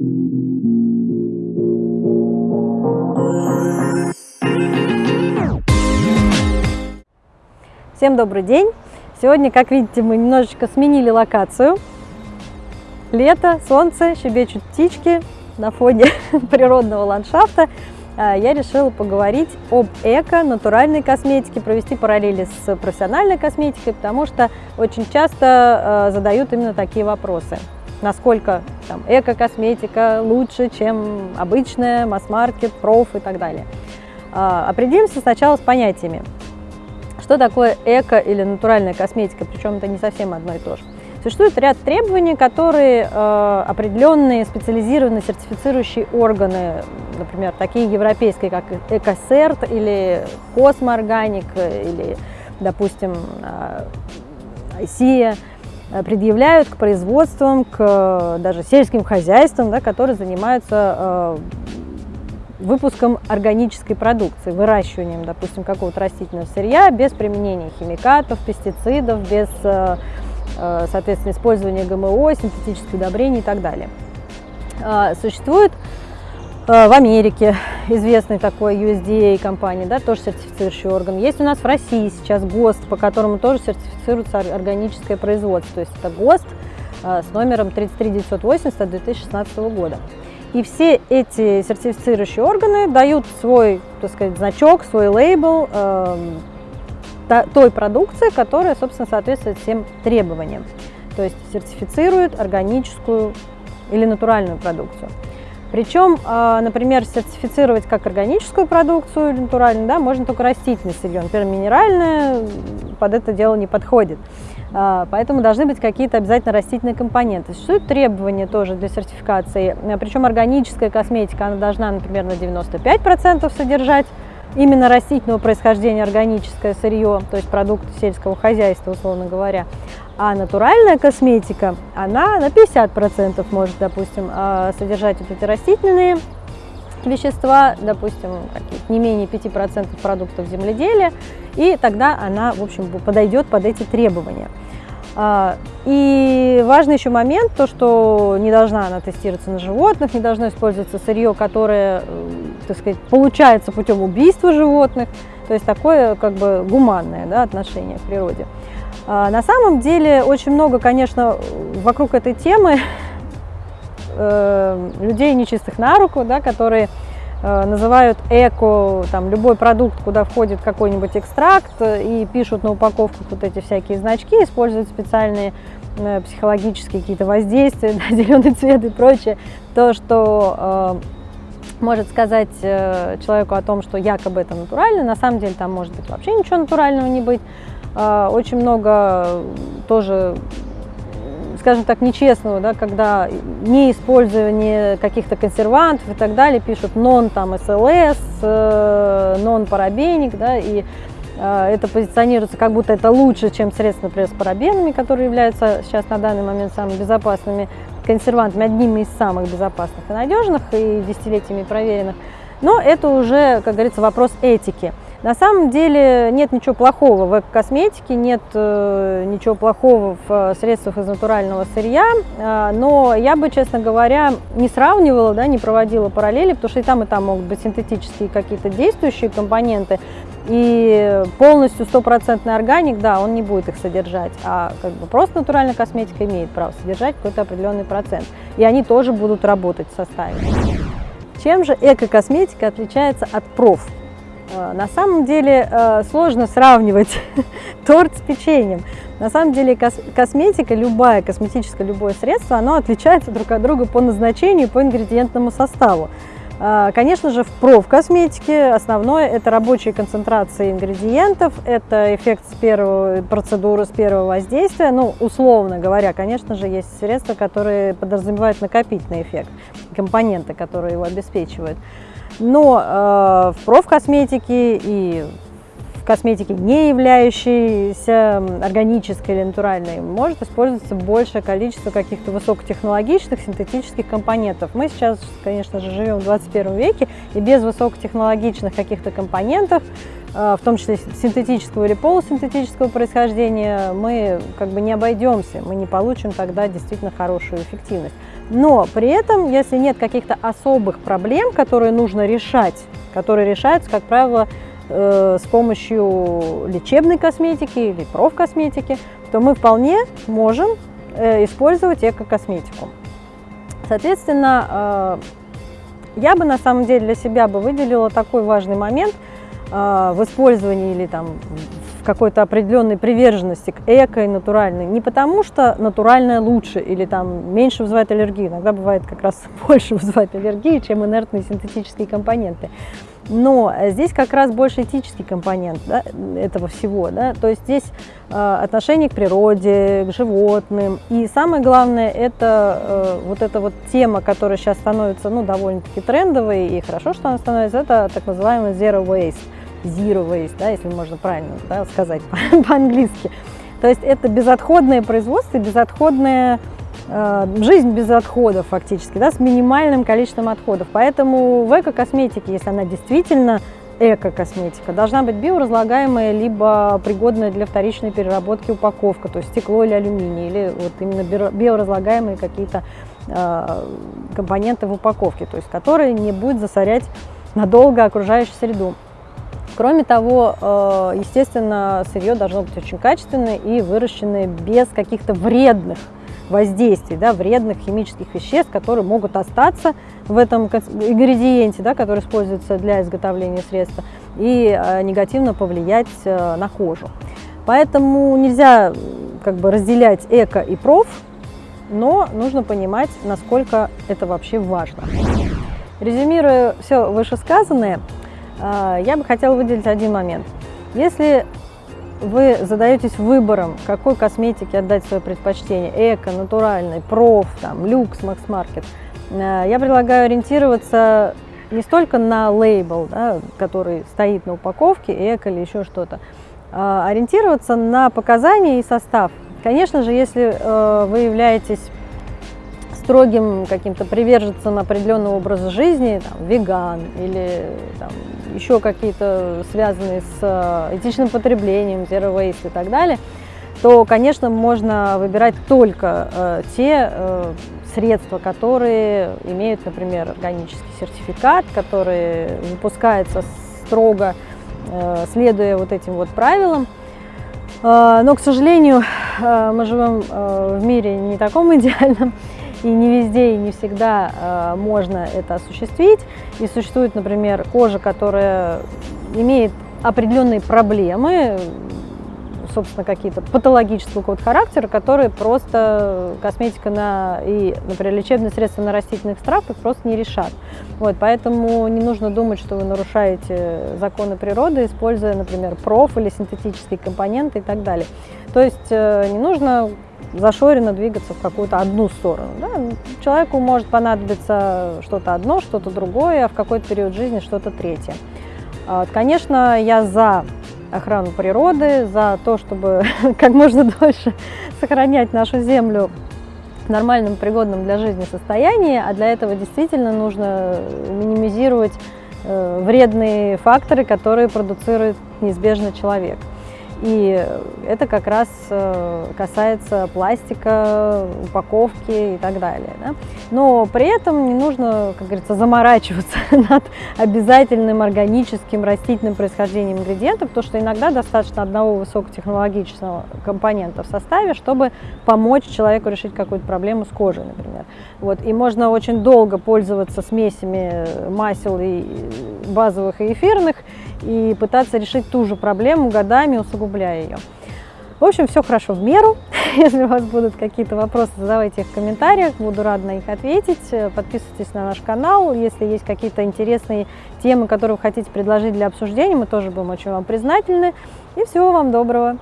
Всем добрый день! Сегодня, как видите, мы немножечко сменили локацию. Лето, солнце, щебечут птички на фоне природного ландшафта. А, я решила поговорить об эко-натуральной косметике, провести параллели с профессиональной косметикой, потому что очень часто а, задают именно такие вопросы. Насколько эко-косметика лучше, чем обычная, масс-маркет, проф и так далее. А, определимся сначала с понятиями. Что такое эко или натуральная косметика, причем это не совсем одно и то же. Существует ряд требований, которые э, определенные специализированные сертифицирующие органы, например, такие европейские, как Экосерт или Космоорганик, или, допустим, э, э, предъявляют к производствам, к даже сельским хозяйствам, да, которые занимаются э, выпуском органической продукции, выращиванием, допустим, какого-то растительного сырья без применения химикатов, пестицидов, без, э, э, соответственно, использования ГМО, синтетических удобрений и так далее. Существует э, в Америке известный такой USDA компания, да, тоже сертифицирующий орган. Есть у нас в России сейчас ГОСТ, по которому тоже сертифицируется органическое производство. То есть это ГОСТ с номером 33980 от 2016 года. И все эти сертифицирующие органы дают свой, так сказать, значок, свой лейбл э, той продукции, которая, собственно, соответствует всем требованиям. То есть сертифицируют органическую или натуральную продукцию. Причем, э, например, сертифицировать как органическую продукцию натуральную, да, можно только растительное сырье. Например, минеральное под это дело не подходит. А, поэтому должны быть какие-то обязательно растительные компоненты. Существуют требования тоже для сертификации, причем органическая косметика, она должна, например, на 95% содержать именно растительного происхождения органическое сырье, то есть продукты сельского хозяйства, условно говоря. А натуральная косметика, она на 50% может, допустим, а, содержать вот эти растительные вещества, допустим, не менее 5% продуктов земледелия, и тогда она, в общем, подойдет под эти требования. А, и важный еще момент, то, что не должна она тестироваться на животных, не должно использоваться сырье, которое, так сказать, получается путем убийства животных, то есть такое как бы гуманное да, отношение к природе. А, на самом деле очень много, конечно, вокруг этой темы э, людей нечистых на руку, да, которые э, называют эко там, любой продукт, куда входит какой-нибудь экстракт, и пишут на упаковках вот эти всякие значки, используют специальные э, психологические какие-то воздействия, да, зеленый цвет и прочее, то, что может сказать э, человеку о том, что якобы это натурально, на самом деле там может быть вообще ничего натурального не быть. Э, очень много тоже скажем так, нечестного, да, когда не использование каких-то консервантов и так далее, пишут нон там СЛС, э, нон парабеник, да, и э, это позиционируется как будто это лучше, чем средства, например, с парабенами, которые являются сейчас на данный момент самыми безопасными консервантами, одними из самых безопасных и надежных, и десятилетиями проверенных. Но это уже, как говорится, вопрос этики. На самом деле нет ничего плохого в косметике, нет э, ничего плохого в э, средствах из натурального сырья, э, но я бы, честно говоря, не сравнивала, да, не проводила параллели, потому что и там, и там могут быть синтетические какие-то действующие компоненты, и полностью стопроцентный органик, да, он не будет их содержать, а как бы просто натуральная косметика имеет право содержать какой-то определенный процент, и они тоже будут работать в составе. Чем же эко-косметика отличается от проф? Э, на самом деле э, сложно сравнивать торт с печеньем. На самом деле косметика, любая косметическое, любое средство, оно отличается друг от друга по назначению, по ингредиентному составу. Э, конечно же, в профкосметике основное это рабочие концентрации ингредиентов, это эффект с первой процедуры, с первого воздействия. Ну, условно говоря, конечно же, есть средства, которые подразумевают накопительный эффект, компоненты, которые его обеспечивают. Но э, в профкосметике и в косметике, не являющейся органической или натуральной, может использоваться большее количество каких-то высокотехнологичных синтетических компонентов. Мы сейчас, конечно же, живем в 21 веке, и без высокотехнологичных каких-то компонентов, э, в том числе синтетического или полусинтетического происхождения, мы как бы не обойдемся, мы не получим тогда действительно хорошую эффективность. Но при этом, если нет каких-то особых проблем, которые нужно решать, которые решаются, как правило, э, с помощью лечебной косметики или профкосметики, то мы вполне можем э, использовать эко-косметику. Соответственно, э, я бы на самом деле для себя бы выделила такой важный момент э, в использовании или там какой-то определенной приверженности к эко и натуральной. Не потому что натуральное лучше или там меньше вызывает аллергию. Иногда бывает как раз больше вызывает аллергии, чем инертные синтетические компоненты. Но здесь как раз больше этический компонент да, этого всего. Да? То есть здесь э, отношение к природе, к животным. И самое главное, это э, вот эта вот тема, которая сейчас становится ну, довольно-таки трендовой, и хорошо, что она становится, это так называемый zero waste. Zero waste, да, если можно правильно да, сказать по-английски. То есть это безотходное производство, безотходное Э, жизнь без отходов фактически, да, с минимальным количеством отходов. Поэтому в эко-косметике, если она действительно эко-косметика, должна быть биоразлагаемая, либо пригодная для вторичной переработки упаковка, то есть стекло или алюминий, или вот именно биоразлагаемые какие-то э, компоненты в упаковке, то есть которые не будет засорять надолго окружающую среду. Кроме того, э, естественно, сырье должно быть очень качественное и выращенное без каких-то вредных воздействий, да, вредных химических веществ, которые могут остаться в этом ингредиенте, да, который используется для изготовления средства, и э, негативно повлиять э, на кожу. Поэтому нельзя как бы разделять эко и проф, но нужно понимать, насколько это вообще важно. Резюмируя все вышесказанное, я бы хотела выделить один момент. Если вы задаетесь выбором, какой косметике отдать свое предпочтение, эко, натуральный, проф, там, люкс, макс-маркет, э, я предлагаю ориентироваться не столько на лейбл, да, который стоит на упаковке, эко или еще что-то, а ориентироваться на показания и состав. Конечно же, если э, вы являетесь строгим каким-то приверженцем определенного образа жизни, там, веган или там, еще какие-то связанные с э, этичным потреблением, zero waste и так далее, то, конечно, можно выбирать только э, те э, средства, которые имеют, например, органический сертификат, которые выпускаются строго, э, следуя вот этим вот правилам. Э, но, к сожалению, э, мы живем в мире не таком идеальном, и не везде и не всегда э, можно это осуществить. И существует, например, кожа, которая имеет определенные проблемы, собственно, какие-то патологического какого-то характера, которые просто косметика на, и, например, лечебные средства на растительных экстрактах просто не решат. Вот, поэтому не нужно думать, что вы нарушаете законы природы, используя, например, проф или синтетические компоненты и так далее. То есть э, не нужно зашоренно двигаться в какую-то одну сторону. Да? Человеку может понадобиться что-то одно, что-то другое, а в какой-то период жизни что-то третье. А конечно, я за охрану природы, за то, чтобы как можно дольше сохранять нашу землю в нормальном, пригодном для жизни состоянии, а для этого действительно нужно минимизировать э, вредные факторы, которые продуцирует неизбежно человек. И это как раз э, касается пластика, упаковки и так далее. Да? Но при этом не нужно, как говорится, заморачиваться над обязательным органическим растительным происхождением ингредиентов, потому что иногда достаточно одного высокотехнологичного компонента в составе, чтобы помочь человеку решить какую-то проблему с кожей, например. Вот. И можно очень долго пользоваться смесями масел и базовых и эфирных, и пытаться решить ту же проблему годами, усугубляя ее. В общем, все хорошо в меру. Если у вас будут какие-то вопросы, задавайте их в комментариях, буду рада на них ответить. Подписывайтесь на наш канал. Если есть какие-то интересные темы, которые вы хотите предложить для обсуждения, мы тоже будем очень вам признательны. И всего вам доброго!